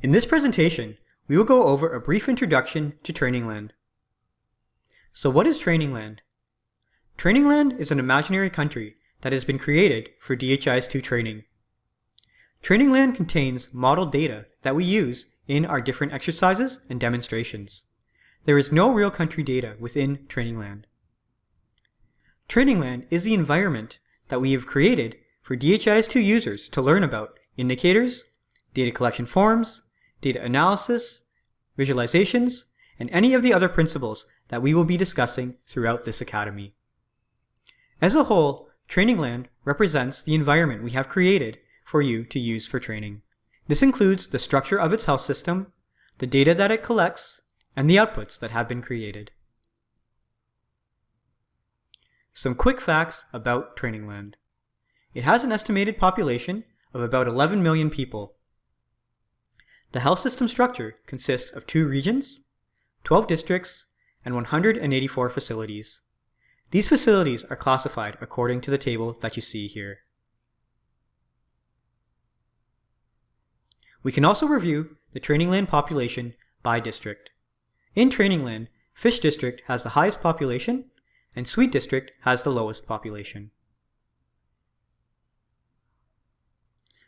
In this presentation, we will go over a brief introduction to Trainingland. So what is Trainingland? Trainingland is an imaginary country that has been created for DHIS2 training. Trainingland contains model data that we use in our different exercises and demonstrations. There is no real country data within Trainingland. Trainingland is the environment that we have created for DHIS2 users to learn about indicators, data collection forms, data analysis, visualizations, and any of the other principles that we will be discussing throughout this academy. As a whole, Trainingland represents the environment we have created for you to use for training. This includes the structure of its health system, the data that it collects, and the outputs that have been created. Some quick facts about Trainingland. It has an estimated population of about 11 million people. The health system structure consists of two regions, 12 districts, and 184 facilities. These facilities are classified according to the table that you see here. We can also review the training land population by district. In training land, Fish District has the highest population, and Sweet District has the lowest population.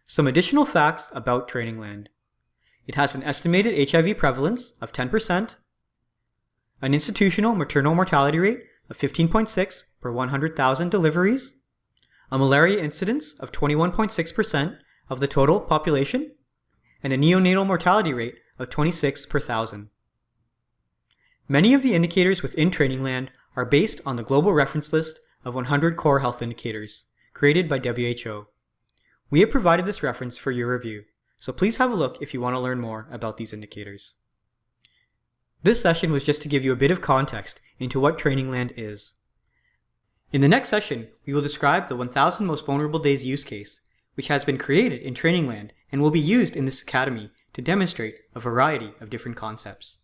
Some additional facts about Trainingland. It has an estimated HIV prevalence of 10%, an institutional maternal mortality rate of 15.6 per 100,000 deliveries, a malaria incidence of 21.6% of the total population, and a neonatal mortality rate of 26 per thousand. Many of the indicators within Trainingland are based on the Global Reference List of 100 Core Health Indicators, created by WHO. We have provided this reference for your review, so please have a look if you want to learn more about these indicators. This session was just to give you a bit of context into what Trainingland is. In the next session, we will describe the 1000 Most Vulnerable Days use case, which has been created in Trainingland and will be used in this academy to demonstrate a variety of different concepts.